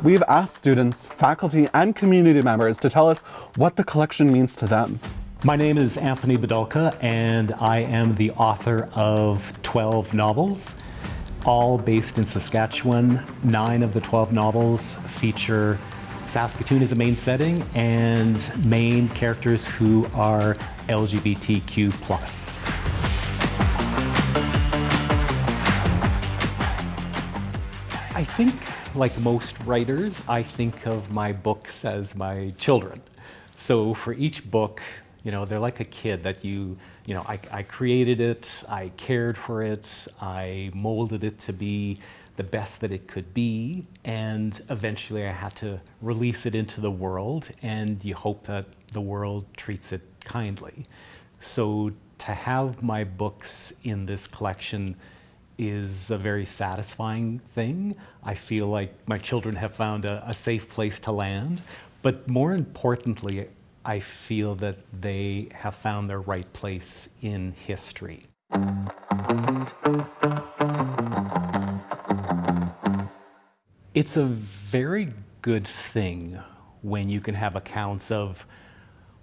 We've asked students, faculty, and community members to tell us what the collection means to them. My name is Anthony Bidulka, and I am the author of 12 novels, all based in Saskatchewan. Nine of the 12 novels feature Saskatoon as a main setting and main characters who are LGBTQ+. I think, like most writers, I think of my books as my children. So for each book, you know, they're like a kid that you, you know, I, I created it, I cared for it, I molded it to be the best that it could be, and eventually I had to release it into the world, and you hope that the world treats it kindly. So to have my books in this collection is a very satisfying thing. I feel like my children have found a, a, safe place to land, but more importantly, I feel that they have found their right place in history. It's a very good thing when you can have accounts of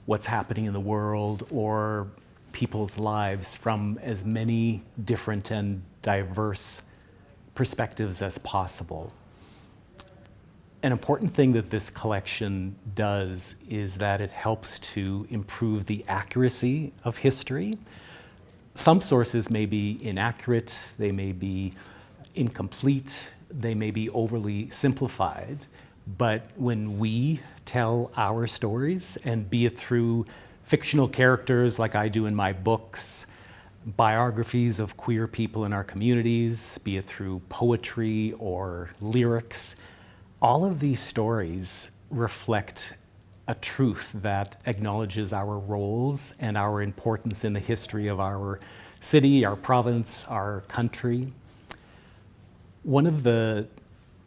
what's happening in the world or people's lives from as many different and diverse perspectives as possible. An important thing that this collection does is that it helps to improve the accuracy of history. Some sources may be inaccurate, they may be incomplete, they may be overly simplified, but when we tell our stories, and be it through fictional characters like I do in my books, biographies of queer people in our communities, be it through poetry or lyrics, all of these stories reflect a truth that acknowledges our roles and our importance in the history of our city, our province, our country. One of the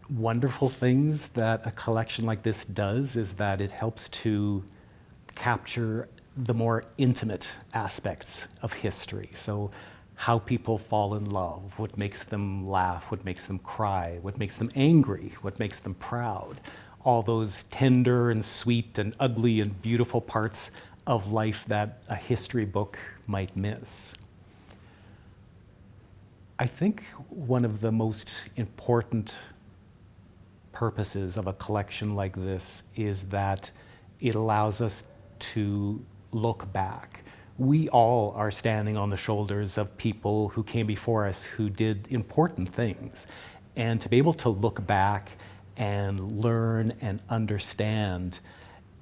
wonderful things that a collection like this does is that it helps to capture the more intimate aspects of history. So how people fall in love, what makes them laugh, what makes them cry, what makes them angry, what makes them proud. All those tender and sweet and ugly and beautiful parts of life that a history book might miss. I think one of the most important purposes of a collection like this is that it allows us to look back. We all are standing on the shoulders of people who came before us who did important things. And to be able to look back and learn and understand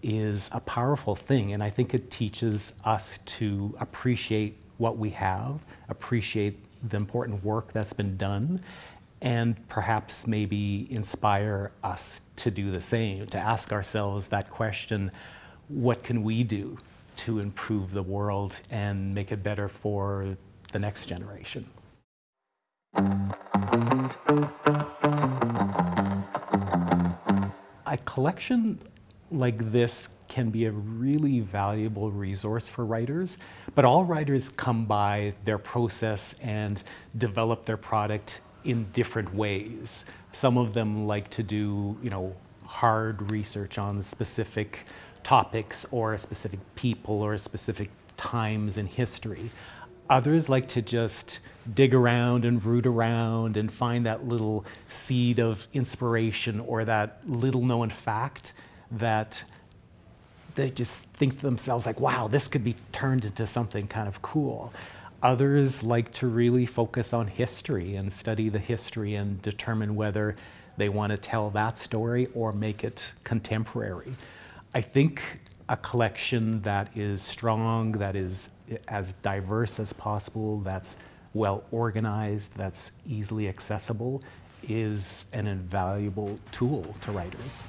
is a powerful thing. And I think it teaches us to appreciate what we have, appreciate the important work that's been done, and perhaps maybe inspire us to do the same, to ask ourselves that question, what can we do to improve the world and make it better for the next generation. A collection like this can be a really valuable resource for writers, but all writers come by their process and develop their product in different ways. Some of them like to do, you know, hard research on specific topics or a specific people or specific times in history. Others like to just dig around and root around and find that little seed of inspiration or that little known fact that they just think to themselves like, wow, this could be turned into something kind of cool. Others like to really focus on history and study the history and determine whether they want to tell that story or make it contemporary. I think a collection that is strong, that is as diverse as possible, that's well organized, that's easily accessible, is an invaluable tool to writers.